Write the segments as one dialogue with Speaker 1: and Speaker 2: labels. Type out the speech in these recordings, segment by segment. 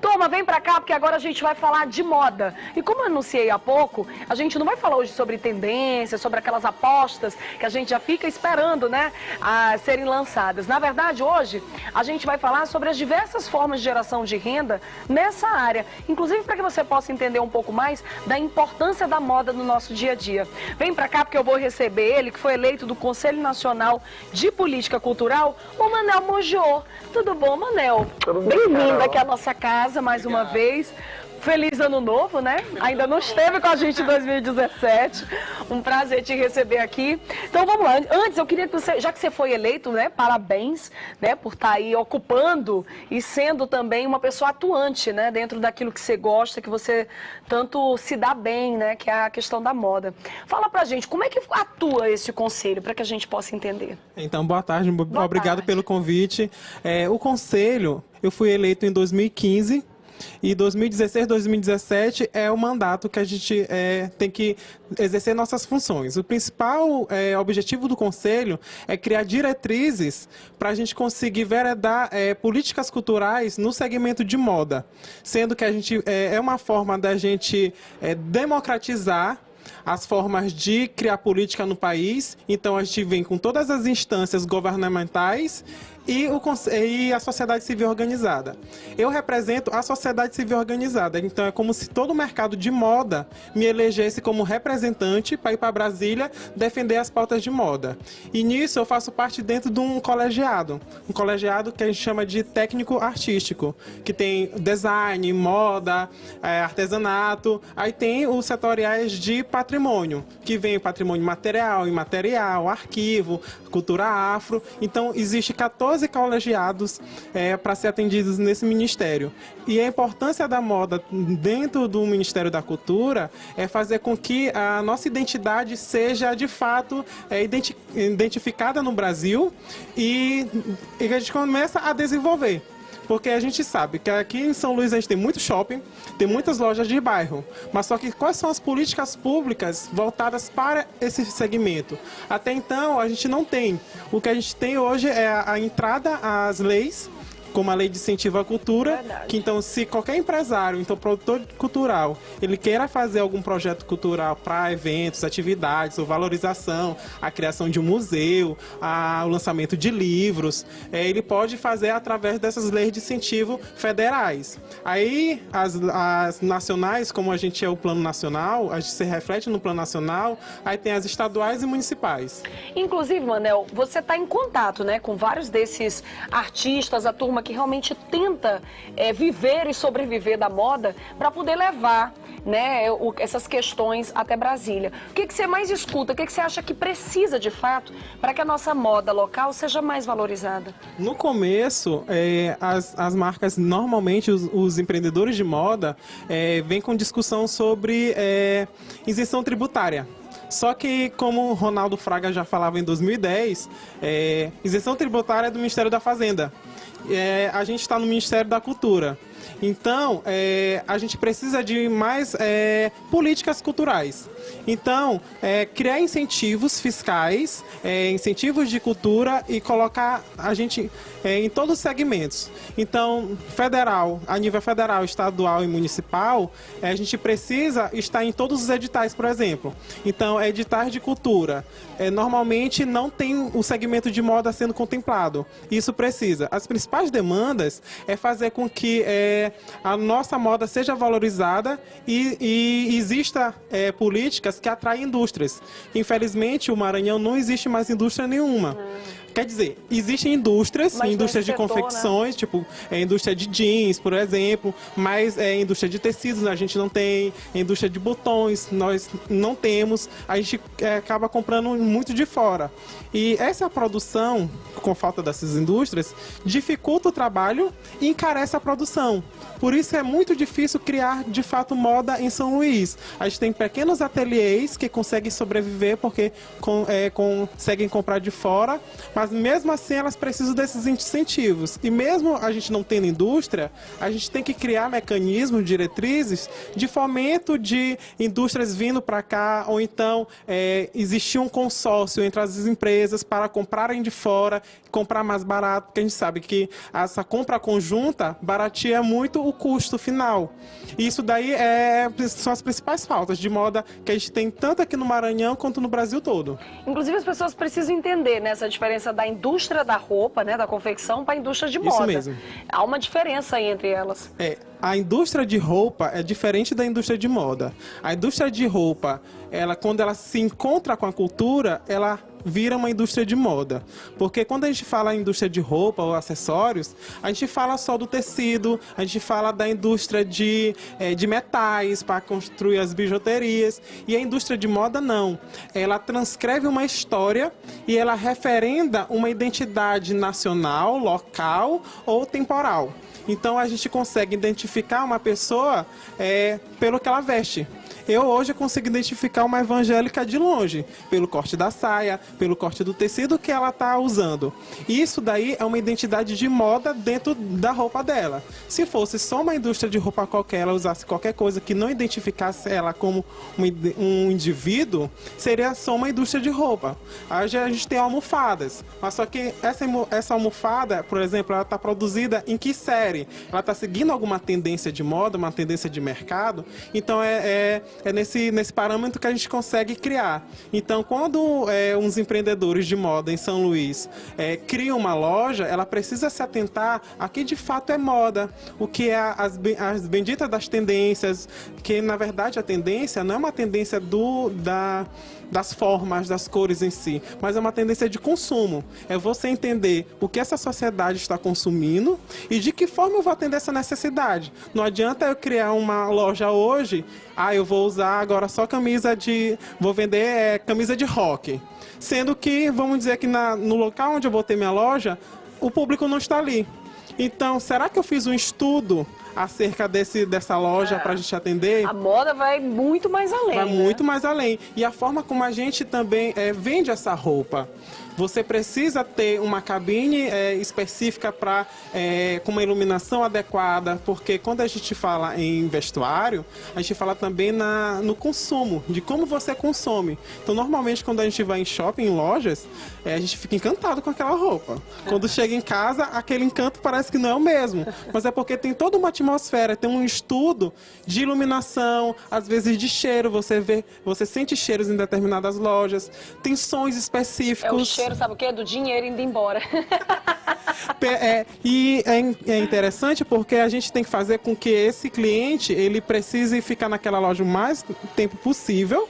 Speaker 1: Turma, vem pra cá porque agora a gente vai falar de moda. E como eu anunciei há pouco, a gente não vai falar hoje sobre tendências, sobre aquelas apostas que a gente já fica esperando, né, a serem lançadas. Na verdade, hoje a gente vai falar sobre as diversas formas de geração de renda nessa área, inclusive para que você possa entender um pouco mais da importância da moda no nosso dia a dia. Vem pra cá porque eu vou receber ele, que foi eleito do Conselho Nacional de Política Cultural, o Manel Mojô. Tudo bom, Manel? Bem-vindo aqui à nossa casa casa mais Obrigado. uma vez. Feliz ano novo, né? Ainda não esteve com a gente em 2017. Um prazer te receber aqui. Então vamos lá. Antes eu queria que você, já que você foi eleito, né? Parabéns, né? Por estar tá aí ocupando e sendo também uma pessoa atuante, né? Dentro daquilo que você gosta, que você tanto se dá bem, né? Que é a questão da moda. Fala pra gente, como é que atua esse conselho, para que a gente possa entender?
Speaker 2: Então, boa tarde. Boa Obrigado tarde. pelo convite. É, o conselho, eu fui eleito em 2015 e 2016, 2017 é o mandato que a gente é, tem que exercer nossas funções. O principal é, objetivo do Conselho é criar diretrizes para a gente conseguir veredar é, políticas culturais no segmento de moda, sendo que a gente é, é uma forma da gente é, democratizar as formas de criar política no país. Então, a gente vem com todas as instâncias governamentais e, o, e, a sociedade civil organizada. Eu represento a sociedade civil organizada, então é como se todo o mercado de moda me elegesse como representante para ir para Brasília defender as pautas de moda. E nisso eu faço parte dentro de um colegiado, um colegiado que a gente chama de técnico artístico, que tem design, moda, é, artesanato, aí tem os setoriais de patrimônio, que vem patrimônio material, imaterial, arquivo, cultura afro, então existe 14 12 colegiados é, para ser atendidos nesse ministério. E a importância da moda dentro do Ministério da Cultura é fazer com que a nossa identidade seja de fato é, identi identificada no Brasil e, e a gente começa a desenvolver porque a gente sabe que aqui em São Luís a gente tem muito shopping, tem muitas lojas de bairro, mas só que quais são as políticas públicas voltadas para esse segmento? Até então a gente não tem. O que a gente tem hoje é a entrada às leis como a lei de incentivo à cultura, Verdade. que então se qualquer empresário, então produtor cultural, ele queira fazer algum projeto cultural para eventos, atividades ou valorização, a criação de um museu, a, o lançamento de livros, é, ele pode fazer através dessas leis de incentivo federais. Aí as, as nacionais, como a gente é o plano nacional, a gente se reflete no plano nacional, aí tem as estaduais e municipais.
Speaker 1: Inclusive, Manel, você está em contato né, com vários desses artistas, a turma que realmente tenta é, viver e sobreviver da moda para poder levar né, o, essas questões até Brasília. O que, que você mais escuta? O que, que você acha que precisa de fato para que a nossa moda local seja mais valorizada?
Speaker 2: No começo, é, as, as marcas, normalmente os, os empreendedores de moda, é, vêm com discussão sobre é, isenção tributária. Só que, como Ronaldo Fraga já falava em 2010, é, isenção tributária é do Ministério da Fazenda é, a gente está no Ministério da Cultura. Então, é, a gente precisa de mais é, políticas culturais. Então, é, criar incentivos fiscais, é, incentivos de cultura e colocar a gente é, em todos os segmentos. Então, federal, a nível federal, estadual e municipal, é, a gente precisa estar em todos os editais, por exemplo. Então, editais de cultura, normalmente não tem o segmento de moda sendo contemplado. Isso precisa. As principais demandas é fazer com que é, a nossa moda seja valorizada e, e exista é, políticas que atraem indústrias. Infelizmente, o Maranhão não existe mais indústria nenhuma. Hum. Quer dizer, existem indústrias, mas indústrias de setor, né? confecções, né? tipo, é, indústria de jeans, por exemplo, mas é, indústria de tecidos a gente não tem, indústria de botões nós não temos, a gente é, acaba comprando muito de fora. E essa produção, com falta dessas indústrias, dificulta o trabalho e encarece a produção. Por isso é muito difícil criar, de fato, moda em São Luís. A gente tem pequenos ateliês que conseguem sobreviver porque com, é, conseguem comprar de fora, mas Mas mesmo assim elas precisam desses incentivos. E mesmo a gente não tendo indústria, a gente tem que criar mecanismos, diretrizes de fomento de indústrias vindo para cá, ou então é, existir um consórcio entre as empresas para comprarem de fora, comprar mais barato, porque a gente sabe que essa compra conjunta barateia muito o custo final. E isso daí é, são as principais faltas de moda que a gente tem tanto aqui no Maranhão quanto no Brasil todo.
Speaker 1: Inclusive as pessoas precisam entender né, essa diferença da indústria da roupa, né, da confecção, para a indústria de moda.
Speaker 2: Isso mesmo.
Speaker 1: Há uma diferença entre elas.
Speaker 2: É, a indústria de roupa é diferente da indústria de moda. A indústria de roupa, ela quando ela se encontra com a cultura, ela vira uma indústria de moda. Porque quando a gente fala em indústria de roupa ou acessórios, a gente fala só do tecido, a gente fala da indústria de, é, de metais para construir as bijuterias. E a indústria de moda não. Ela transcreve uma história e ela referenda uma identidade nacional, local ou temporal. Então a gente consegue identificar uma pessoa é, pelo que ela veste. Eu hoje consigo identificar uma evangélica de longe, pelo corte da saia, pelo corte do tecido que ela está usando. Isso daí é uma identidade de moda dentro da roupa dela. Se fosse só uma indústria de roupa qualquer, ela usasse qualquer coisa que não identificasse ela como um indivíduo, seria só uma indústria de roupa. Hoje a gente tem almofadas, mas só que essa, essa almofada, por exemplo, ela está produzida em que série? Ela está seguindo alguma tendência de moda, uma tendência de mercado? Então é, é é nesse, nesse parâmetro que a gente consegue criar. Então, quando é, uns empreendedores de moda em São Luís é, criam uma loja, ela precisa se atentar a que de fato é moda, o que é as, as benditas das tendências, que na verdade a tendência não é uma tendência do, da das formas, das cores em si, mas é uma tendência de consumo. É você entender o que essa sociedade está consumindo e de que forma eu vou atender essa necessidade. Não adianta eu criar uma loja hoje, ah, eu vou usar agora só camisa de. vou vender é, camisa de rock. Sendo que, vamos dizer que na, no local onde eu vou ter minha loja, o público não está ali. Então, será que eu fiz um estudo acerca desse, dessa loja é. para a gente atender.
Speaker 1: A moda vai muito mais além.
Speaker 2: Vai né? muito mais além. E a forma como a gente também é, vende essa roupa. Você precisa ter uma cabine é, específica para é, com uma iluminação adequada, porque quando a gente fala em vestuário, a gente fala também na, no consumo, de como você consome. Então, normalmente, quando a gente vai em shopping, em lojas, é, a gente fica encantado com aquela roupa. Quando chega em casa, aquele encanto parece que não é o mesmo. Mas é porque tem toda uma atmosfera, tem um estudo de iluminação, às vezes de cheiro, você vê, você sente cheiros em determinadas lojas, tem sons específicos
Speaker 1: cheiro, sabe o quê? Do dinheiro indo embora.
Speaker 2: é, e é, é, interessante porque a gente tem que fazer com que esse cliente ele precise ficar naquela loja o mais tempo possível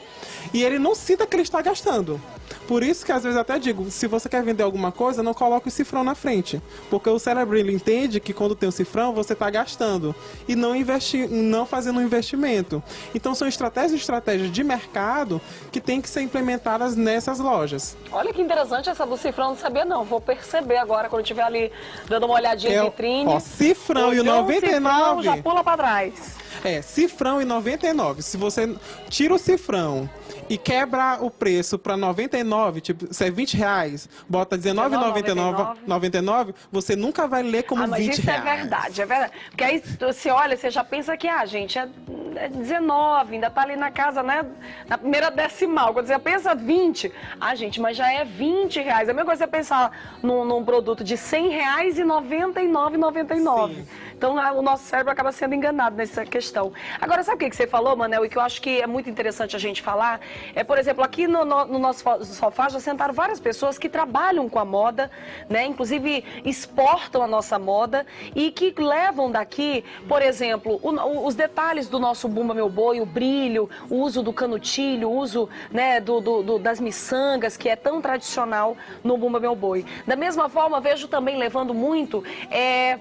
Speaker 2: e ele não sinta que ele está gastando. Por isso que às vezes até digo, se você quer vender alguma coisa, não coloque o cifrão na frente. Porque o cérebro ele entende que quando tem o cifrão, você está gastando e não, investi não fazendo um investimento. Então são estratégias e estratégias de mercado que tem que ser implementadas nessas lojas.
Speaker 1: Olha que interessante essa do cifrão, não sabia não. Vou perceber agora quando estiver ali dando uma olhadinha é, vitrine.
Speaker 2: Ó, cifrão e o 99. Cifrão,
Speaker 1: já pula para trás.
Speaker 2: É, cifrão e 99. Se você tira o cifrão e quebra o preço para 99, tipo, se é 20 reais, bota 19,99, você nunca vai ler como ah, mas 20
Speaker 1: isso
Speaker 2: reais.
Speaker 1: é verdade, é verdade. Porque aí você olha, você já pensa que, ah, gente, é, é 19, ainda tá ali na casa, né, na primeira decimal. Quando você pensa 20, ah, gente, mas já é 20 reais. É a mesma coisa você pensar num, num produto de 100 reais e 99,99. Então, o nosso cérebro acaba sendo enganado nessa questão. Agora, sabe o que você falou, Manel, e que eu acho que é muito interessante a gente falar? É, por exemplo, aqui no, no, no nosso sofá já sentaram várias pessoas que trabalham com a moda, né? Inclusive exportam a nossa moda e que levam daqui, por exemplo, o, o, os detalhes do nosso Bumba Meu Boi, o brilho, o uso do canutilho, o uso né, do, do, do, das miçangas, que é tão tradicional no Bumba Meu Boi. Da mesma forma, vejo também levando muito é,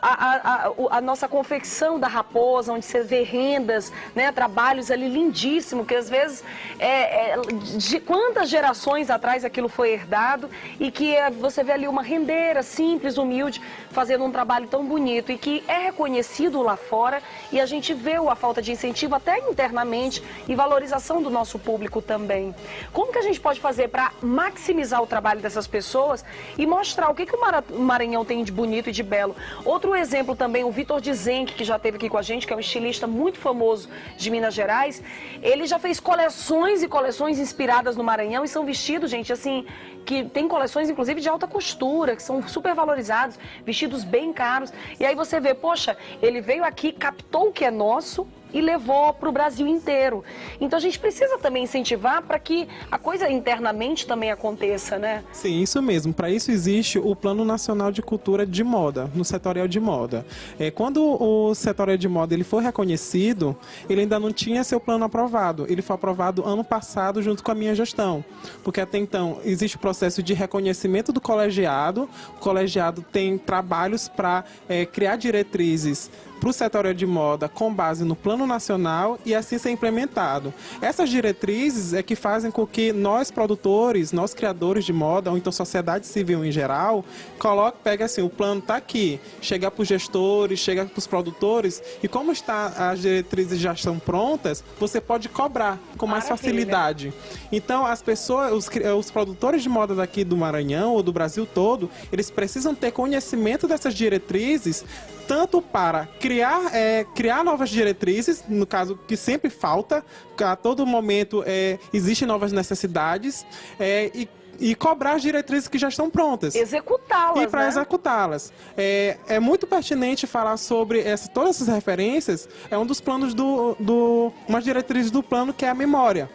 Speaker 1: a, a a, nossa confecção da raposa, onde você vê rendas, né, trabalhos ali lindíssimos, que às vezes, é, é, de quantas gerações atrás aquilo foi herdado e que é, você vê ali uma rendeira simples, humilde, fazendo um trabalho tão bonito e que é reconhecido lá fora e a gente vê a falta de de incentivo até internamente e valorização do nosso público também. Como que a gente pode fazer para maximizar o trabalho dessas pessoas e mostrar o que, que o Maranhão tem de bonito e de belo? Outro exemplo também, o Vitor Dizenck, que já esteve aqui com a gente, que é um estilista muito famoso de Minas Gerais, ele já fez coleções e coleções inspiradas no Maranhão e são vestidos, gente, assim, que tem coleções inclusive de alta costura, que são super valorizados, vestidos bem caros. E aí você vê, poxa, ele veio aqui, captou o que é nosso, e levou para o Brasil inteiro. Então a gente precisa também incentivar para que a coisa internamente também aconteça, né?
Speaker 2: Sim, isso mesmo. Para isso existe o Plano Nacional de Cultura de Moda, no setorial de moda. É, quando o setorial de moda ele foi reconhecido, ele ainda não tinha seu plano aprovado. Ele foi aprovado ano passado junto com a minha gestão. Porque até então existe o processo de reconhecimento do colegiado. O colegiado tem trabalhos para é, criar diretrizes para o setor de moda com base no Plano Nacional e assim ser implementado. Essas diretrizes é que fazem com que nós produtores, nós criadores de moda, ou então sociedade civil em geral, coloque, pega assim, o plano está aqui, chega para os gestores, chega para os produtores e como está, as diretrizes já estão prontas, você pode cobrar com mais Maravilha. facilidade. Então as pessoas, os, os produtores de moda daqui do Maranhão ou do Brasil todo, eles precisam ter conhecimento dessas diretrizes tanto para criar, é, criar novas diretrizes, no caso que sempre falta, a todo momento é, existem novas necessidades, é, e e cobrar as diretrizes que já estão prontas.
Speaker 1: Executá-las,
Speaker 2: E para
Speaker 1: né?
Speaker 2: executá-las. É, é muito pertinente falar sobre essa, todas essas referências. É um dos planos do, do... Umas diretrizes do plano que é a memória.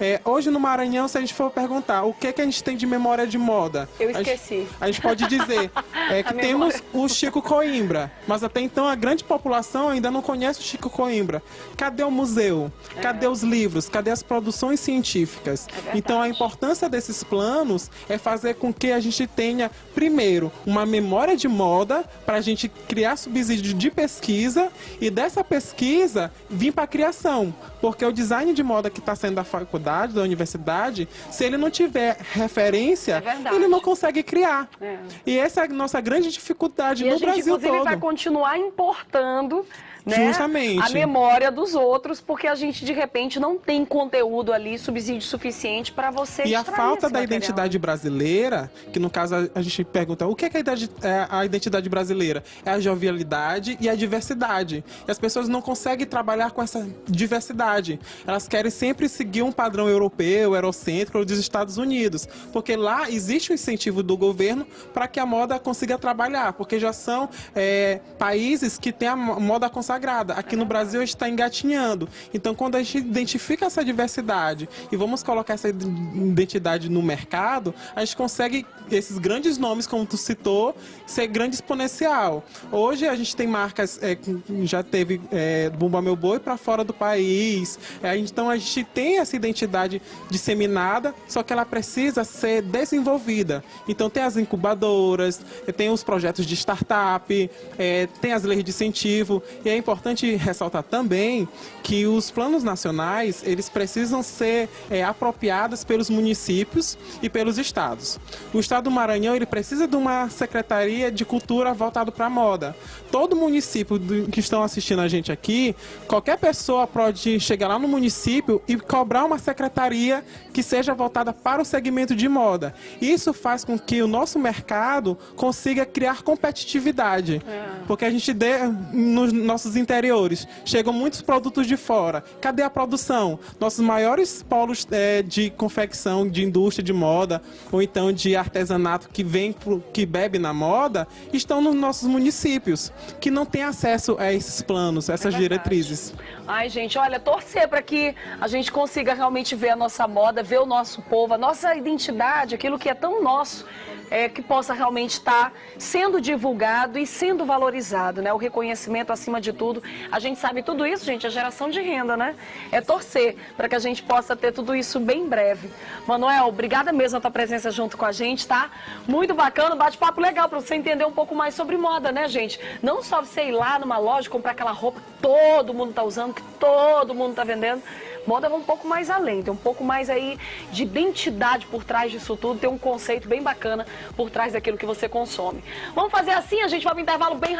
Speaker 2: É, hoje no Maranhão, se a gente for perguntar o que, que a gente tem de memória de moda,
Speaker 1: eu esqueci.
Speaker 2: A gente, a gente pode dizer é, que temos o Chico Coimbra, mas até então a grande população ainda não conhece o Chico Coimbra. Cadê o museu? É. Cadê os livros? Cadê as produções científicas? É então a importância desses planos é fazer com que a gente tenha, primeiro, uma memória de moda para a gente criar subsídio de pesquisa e dessa pesquisa vir para a criação. Porque o design de moda que está sendo da faculdade, da universidade, se ele não tiver referência, é ele não consegue criar. É. E essa é a nossa grande dificuldade
Speaker 1: e
Speaker 2: no Brasil todo.
Speaker 1: a gente, inclusive,
Speaker 2: todo.
Speaker 1: vai continuar importando
Speaker 2: né, Justamente.
Speaker 1: a memória dos outros, porque a gente de repente não tem conteúdo ali, subsídio suficiente para você
Speaker 2: E a falta da
Speaker 1: material.
Speaker 2: identidade brasileira, que no caso a, gente pergunta, o que é, é a identidade brasileira? É a jovialidade e a diversidade. E as pessoas não conseguem trabalhar com essa diversidade. Elas querem sempre seguir um padrão europeu, eurocêntrico dos Estados Unidos, porque lá existe o incentivo do governo para que a moda consiga trabalhar, porque já são é, países que têm a moda consagrada sagrada. Aqui no Brasil está engatinhando. Então, quando a gente identifica essa diversidade e vamos colocar essa identidade no mercado, a gente consegue esses grandes nomes, como tu citou, ser grande exponencial. Hoje a gente tem marcas, é, já teve é, Bumba Meu Boi para fora do país. É, então a gente tem essa identidade disseminada, só que ela precisa ser desenvolvida. Então tem as incubadoras, tem os projetos de startup, é, tem as leis de incentivo. E aí importante ressaltar também que os planos nacionais, eles precisam ser é, apropriados pelos municípios e pelos estados. O estado do Maranhão, ele precisa de uma secretaria de cultura voltado para a moda. Todo município que estão assistindo a gente aqui, qualquer pessoa pode chegar lá no município e cobrar uma secretaria que seja voltada para o segmento de moda. Isso faz com que o nosso mercado consiga criar competitividade. É. Porque a gente, dê, nos nossos interiores, chegam muitos produtos de fora. Cadê a produção? Nossos maiores polos é, de confecção, de indústria de moda, ou então de artesanato que vem, pro, que bebe na moda, estão nos nossos municípios, que não têm acesso a esses planos, a essas é diretrizes.
Speaker 1: Ai, gente, olha, torcer para que a gente consiga realmente ver a nossa moda, ver o nosso povo, a nossa identidade, aquilo que é tão nosso, é, que possa realmente estar sendo divulgado e sendo valorizado, né? O reconhecimento acima de tudo. A gente sabe tudo isso, gente, é geração de renda, né? É torcer para que a gente possa ter tudo isso bem breve. Manuel, obrigada mesmo a tua presença junto com a gente, tá? Muito bacana, bate-papo legal para você entender um pouco mais sobre moda, né, gente? Não só você ir lá numa loja comprar aquela roupa que todo mundo tá usando, que todo mundo tá vendendo, Moda vai um pouco mais além, tem um pouco mais aí de identidade por trás disso tudo, tem um conceito bem bacana por trás daquilo que você consome. Vamos fazer assim, a gente vai para um intervalo bem